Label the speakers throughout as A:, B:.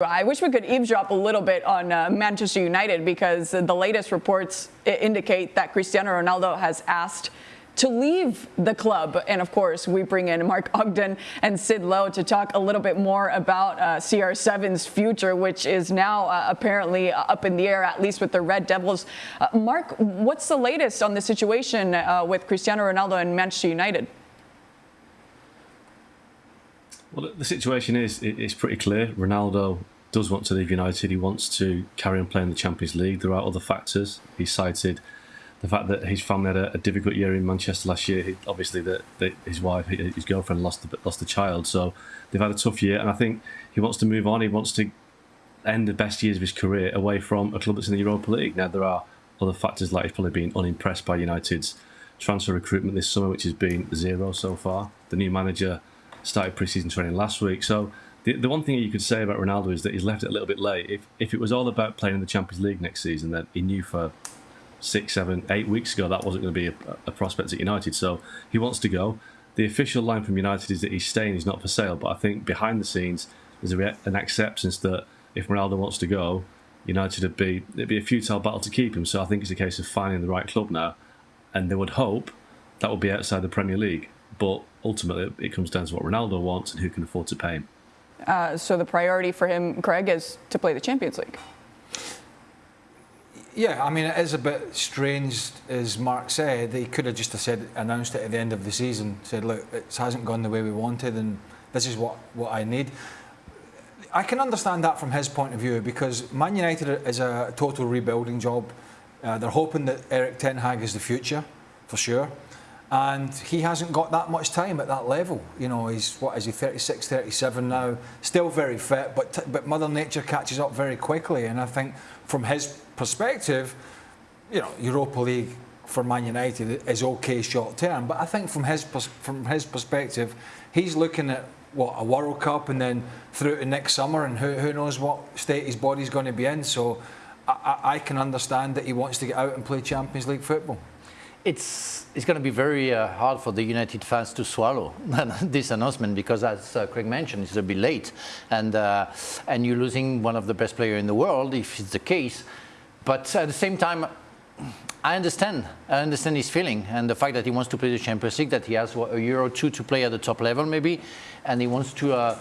A: I wish we could eavesdrop a little bit on uh, Manchester United because the latest reports indicate that Cristiano Ronaldo has asked to leave the club. And of course, we bring in Mark Ogden and Sid Lowe to talk a little bit more about uh, CR7's future, which is now uh, apparently up in the air, at least with the Red Devils. Uh, Mark, what's the latest on the situation uh, with Cristiano Ronaldo and Manchester United?
B: Well, the situation is it's pretty clear. Ronaldo does want to leave United. He wants to carry on playing the Champions League. There are other factors. He cited the fact that his family had a, a difficult year in Manchester last year. He, obviously, that his wife, his girlfriend, lost the, lost a child, so they've had a tough year. And I think he wants to move on. He wants to end the best years of his career away from a club that's in the Europa League. Now there are other factors like he's probably been unimpressed by United's transfer recruitment this summer, which has been zero so far. The new manager started pre-season training last week. So the, the one thing you could say about Ronaldo is that he's left it a little bit late. If if it was all about playing in the Champions League next season, then he knew for six, seven, eight weeks ago that wasn't going to be a, a prospect at United. So he wants to go. The official line from United is that he's staying, he's not for sale. But I think behind the scenes, there's an acceptance that if Ronaldo wants to go, United would be it'd be a futile battle to keep him. So I think it's a case of finding the right club now, and they would hope that would be outside the Premier League. But ultimately, it comes down to what Ronaldo wants and who can afford to pay him.
A: Uh, so the priority for him, Craig, is to play the Champions League.
C: Yeah, I mean, it is a bit strange, as Mark said. They could have just said, announced it at the end of the season, said, look, it hasn't gone the way we wanted, and this is what, what I need. I can understand that from his point of view because Man United is a total rebuilding job. Uh, they're hoping that Erik Ten Hag is the future, for sure and he hasn't got that much time at that level. You know, he's what is he 36, 37 now, still very fit, but but Mother Nature catches up very quickly, and I think from his perspective, you know, Europa League for Man United is okay short term, but I think from his from his perspective, he's looking at what a World Cup and then through to next summer, and who who knows what state his body's going to be in. So I, I can understand that he wants to get out and play Champions League football
D: it's it's going to be very uh, hard for the United fans to swallow this announcement because, as uh, Craig mentioned, it's a bit late, and uh, and you're losing one of the best players in the world if it's the case. But at the same time, I understand. I understand his feeling and the fact that he wants to play the Champions League, that he has what, a year or two to play at the top level maybe, and he wants to. Uh,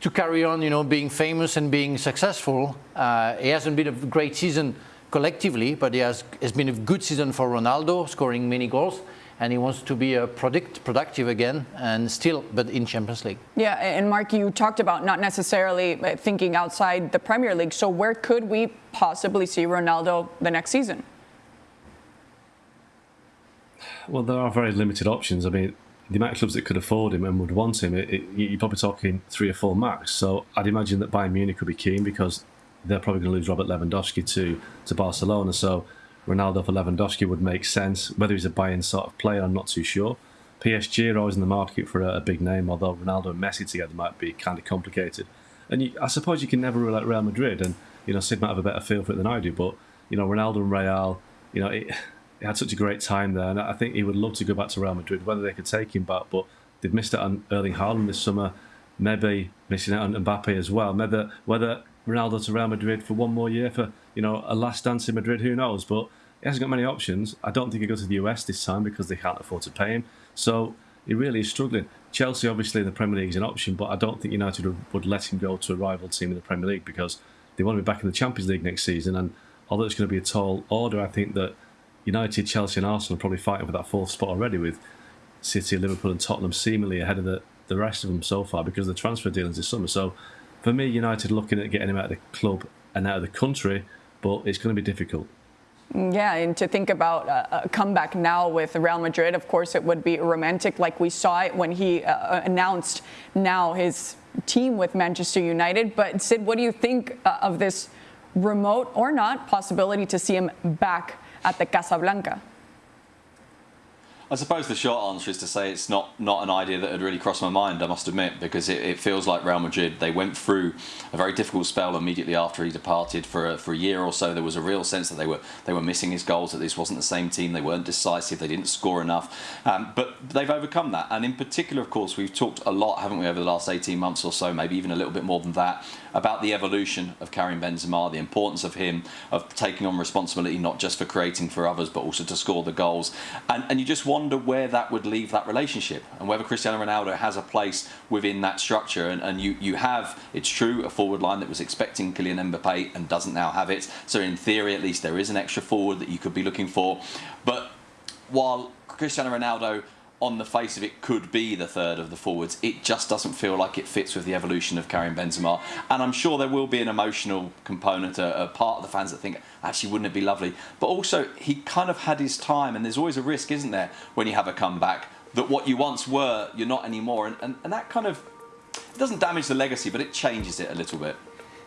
D: to carry on, you know, being famous and being successful. Uh, he hasn't been a great season collectively, but it has, has been a good season for Ronaldo, scoring many goals and he wants to be a product, productive again and still, but in Champions League.
A: Yeah, and Mark, you talked about not necessarily uh, thinking outside the Premier League. So where could we possibly see Ronaldo the next season?
B: Well, there are very limited options. I mean, the amount of clubs that could afford him and would want him, it, it, you're probably talking three or four max. So I'd imagine that Bayern Munich would be keen because they're probably going to lose Robert Lewandowski to to Barcelona. So Ronaldo for Lewandowski would make sense. Whether he's a Bayern sort of player, I'm not too sure. PSG are always in the market for a, a big name, although Ronaldo and Messi together might be kind of complicated. And you, I suppose you can never rule out Real Madrid, and you know Sid might have a better feel for it than I do. But you know Ronaldo and Real, you know, it had such a great time there, and I think he would love to go back to Real Madrid. Whether they could take him back, but they've missed out on Erling Haaland this summer. Maybe missing out on Mbappe as well. Whether whether Ronaldo to Real Madrid for one more year for you know a last dance in Madrid. Who knows? But he hasn't got many options. I don't think he'll go to the US this time because they can't afford to pay him. So he really is struggling. Chelsea, obviously, in the Premier League is an option, but I don't think United would let him go to a rival team in the Premier League because they want to be back in the Champions League next season. And although it's going to be a tall order, I think that United, Chelsea, and Arsenal are probably fighting for that fourth spot already with City, Liverpool, and Tottenham seemingly ahead of the, the rest of them so far because of the transfer dealings this summer. So for me, United looking at getting him out of the club and out of the country, but it's going to be difficult.
A: Yeah, and to think about a comeback now with Real Madrid, of course, it would be romantic, like we saw it when he uh, announced now his team with Manchester United. But Sid, what do you think uh, of this remote or not possibility to see him back at the Casablanca?
E: I suppose the short answer is to say it's not, not an idea that had really crossed my mind, I must admit, because it, it feels like Real Madrid, they went through a very difficult spell immediately after he departed for a, for a year or so. There was a real sense that they were they were missing his goals, that this wasn't the same team, they weren't decisive, they didn't score enough. Um, but they've overcome that. And in particular, of course, we've talked a lot, haven't we, over the last 18 months or so, maybe even a little bit more than that, about the evolution of Karim Benzema, the importance of him, of taking on responsibility not just for creating for others, but also to score the goals. And, and you just wonder where that would leave that relationship and whether Cristiano Ronaldo has a place within that structure. And, and you, you have, it's true, a forward line that was expecting Kylian Mbappe and doesn't now have it. So in theory, at least, there is an extra forward that you could be looking for. But while Cristiano Ronaldo on the face of it could be the third of the forwards. It just doesn't feel like it fits with the evolution of Karim Benzema. And I'm sure there will be an emotional component, a, a, part of the fans that think, actually, wouldn't it be lovely? But also, he kind of had his time, and there's always a risk, isn't there, when you have a comeback, that what you once were, you're not anymore. And, and, and that kind of doesn't damage the legacy, but it changes it a little bit.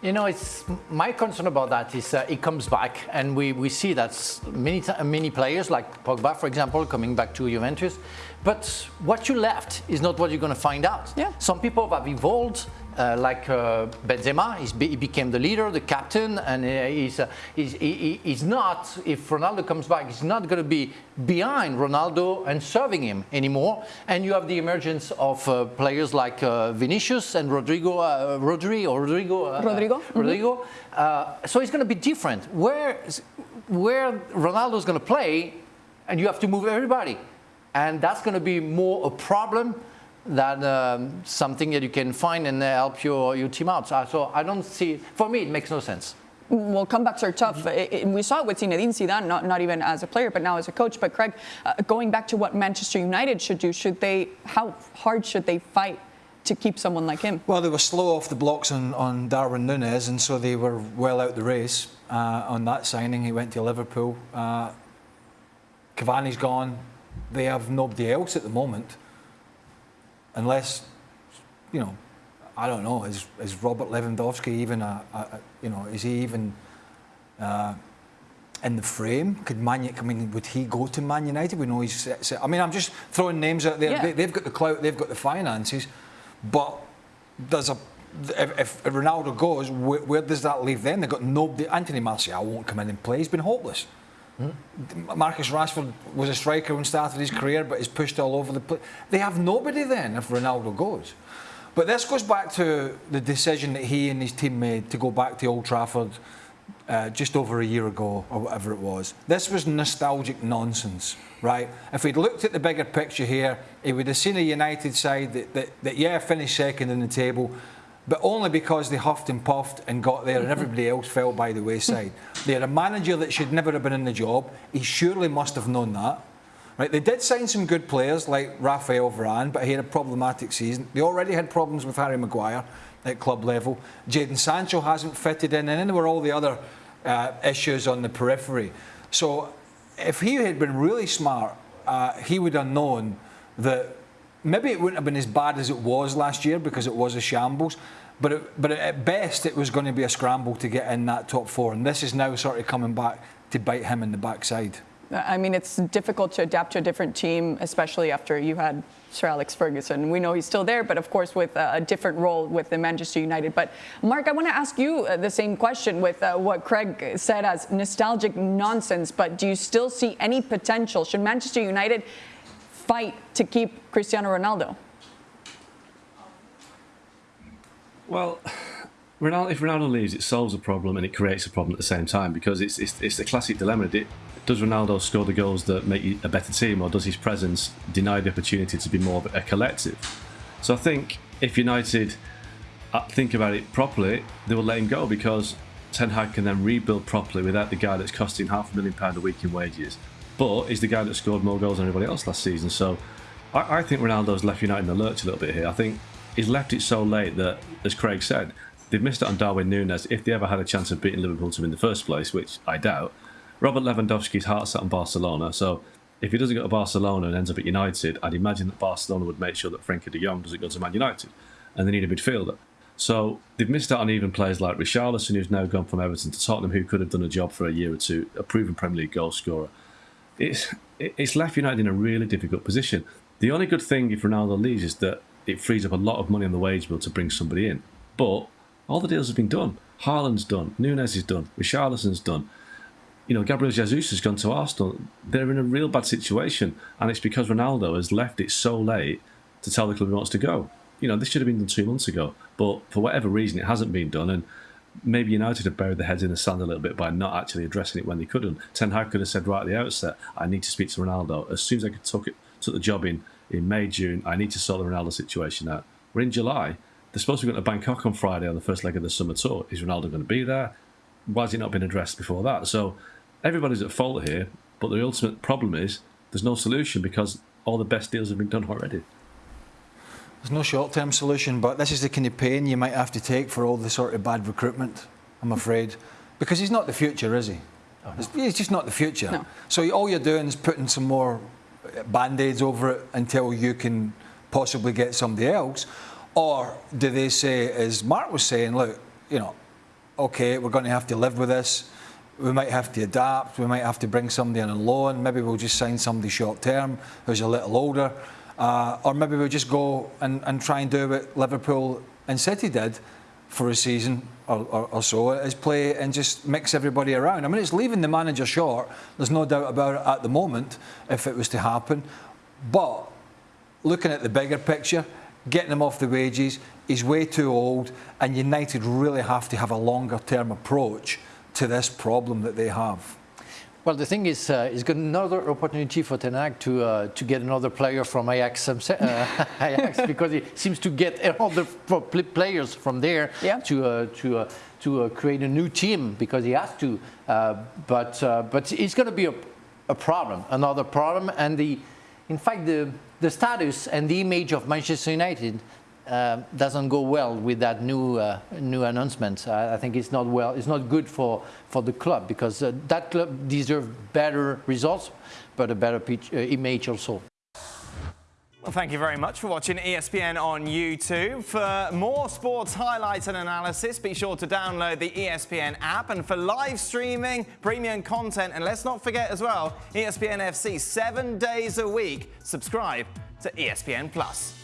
D: You know, it's my concern about that is uh, it comes back, and we, we see that many many players like Pogba, for example, coming back to Juventus. But what you left is not what you're going to find out.
A: Yeah.
D: Some people have evolved uh, like uh, Benzema, he became the leader, the captain, and uh, he's, uh, he's, he, he's not, if Ronaldo comes back, he's not going to be behind Ronaldo and serving him anymore. And you have the emergence of uh, players like uh, Vinicius and Rodrygo, Rodri, or Rodrigo.
A: Rodrigo.
D: Rodrigo. Mm -hmm. so it's going to be different. Where, where Ronaldo's going to play, and you have to move everybody. And that's going to be more a problem than um, something that you can find and help your, your team out. So, so I don't see, for me, it makes no sense.
A: Well, comebacks are tough. It, it, we saw it with Zinedine Zidane, not, not even as a player, but now as a coach. But Craig, uh, going back to what Manchester United should do, should they, how hard should they fight to keep someone like him?
C: Well, they were slow off the blocks on, on Darwin Nunez, and so they were well out the race uh, on that signing. He went to Liverpool. Uh, Cavani's gone. They have nobody else at the moment unless, you know, I don't know, is, is Robert Lewandowski even a, a you know, is he even uh, in the frame? Could Man I mean, would he go to Man United? We know he's, I mean, I'm just throwing names out there. Yeah. They, have got the clout, they've got the finances, but there's a, if, if Ronaldo goes, where, where, does that leave them? They've got nobody. Anthony Martial won't come in and play. He's been hopeless. Marcus Rashford was a striker when he started his career, but he's pushed all over the place. They have nobody then if Ronaldo goes. But this goes back to the decision that he and his team made to go back to Old Trafford uh, just over a year ago or whatever it was. This was nostalgic nonsense, right? If he'd looked at the bigger picture here, he would have seen a United side that, that, that yeah, finished second in the table, but only because they huffed and puffed and got there and everybody else fell by the wayside. they had a manager that should never have been in the job. He surely must have known that. Right, they did sign some good players like Rafael Varane, but he had a problematic season. They already had problems with Harry Maguire at club level. Jadon Sancho hasn't fitted in, and then there were all the other uh, issues on the periphery. So if he had been really smart, uh, he would have known that maybe it wouldn't have been as bad as it was last year because it was a shambles. But it, but at best, it was going to be a scramble to get in that top four, and this is now sort of coming back to bite him in the backside.
A: I mean, it's difficult to adapt to a different team, especially after you had Sir Alex Ferguson. We know he's still there, but of course with a different role with the Manchester United. But Mark, I want to ask you uh, the same question with uh, what Craig said as nostalgic nonsense. But do you still see any potential? Should Manchester United fight to keep Cristiano Ronaldo?
B: Well, Ronaldo, if Ronaldo leaves, it solves a problem and it creates a problem at the same time because it's it's, it's a classic dilemma. Does Ronaldo score the goals that make you a better team, or does his presence deny the opportunity to be more of a collective? So I think if United uh, think about it properly, they will let him go because Ten Hag can then rebuild properly without the guy that's costing half a million pound a week in wages but he's the guy that scored more goals than anybody else last season. So I, I think Ronaldo's left United in the lurch a little bit here. I think he's left it so late that, as Craig said, they've missed it on Darwin Nunez. If they ever had a chance of beating Liverpool to win the first place, which I doubt, Robert Lewandowski's heart's set on Barcelona. So if he doesn't go to Barcelona and ends up at United, I'd imagine that Barcelona would make sure that Frenkie de Jong doesn't go to Man United. And they need a midfielder. So they've missed out on even players like Richarlison, who's now gone from Everton to Tottenham, who could have done a job for a year or two, a proven Premier League goal scorer it's it's left United in a really difficult position. The only good thing if Ronaldo leaves is that it frees up a lot of money on the wage bill to bring somebody in. But all the deals have been done. Haaland's done. Nunez is done. Richarlison's done. You know, Gabriel Jesus has gone to Arsenal. They're in a real bad situation, and it's because Ronaldo has left it so late to tell the club he wants to go. you know, this should have been done two months ago. But for whatever reason, it hasn't been done. And maybe United have buried their heads in the sand a little bit by not actually addressing it when they couldn't. Ten Hag could have said right at the outset, I need to speak to Ronaldo. As soon as I could took, it, took the job in, in May, June, I need to sort the Ronaldo situation out. We're in July. They're supposed to be going to Bangkok on Friday on the first leg of the summer tour. Is Ronaldo going to be there? Why has it not been addressed before that? So everybody's at fault here, but the ultimate problem is there's no solution because all the best deals have been done already.
C: There's no short-term solution, but this is the kind of pain you might have to take for all the sort of bad recruitment, I'm afraid. Because he's not the future, is he? Oh, he's just not the future.
A: No.
C: So all you're doing is putting some more band-aids over it until you can possibly get somebody else. Or do they say, as Mark was saying, look, you know, okay, we're going to have to live with this. We might have to adapt. We might have to bring somebody in on loan. Maybe we'll just sign somebody short term who's a little older. Uh, or maybe we'll just go and, and try and do what Liverpool and City did for a season or, or, or so, is play and just mix everybody around. I mean, it's leaving the manager short. There's no doubt about it at the moment if it was to happen. But looking at the bigger picture, getting him off the wages, he's way too old, and United really have to have a longer term approach to this problem that they have.
D: Well, the thing is, uh, it's got another opportunity for Ten Hag to uh, to get another player from Ajax, uh, Ajax because he seems to get all the players from there
A: yeah.
D: to uh, to uh, to uh, create a new team because he has to. but but it's going to be a, a problem, another problem, and the in fact the the status and the image of Manchester United uh, doesn't go well with that new uh, new announcement. I, I, think it's not well. It's not good for for the club because uh, that club deserves better results, but a better pitch, uh, image also.
F: Well, thank you very much for watching ESPN on YouTube. For more sports highlights and analysis, be sure to download the ESPN app. And for live streaming, premium content, and let's not forget as well, ESPN FC seven days a week. Subscribe to ESPN Plus.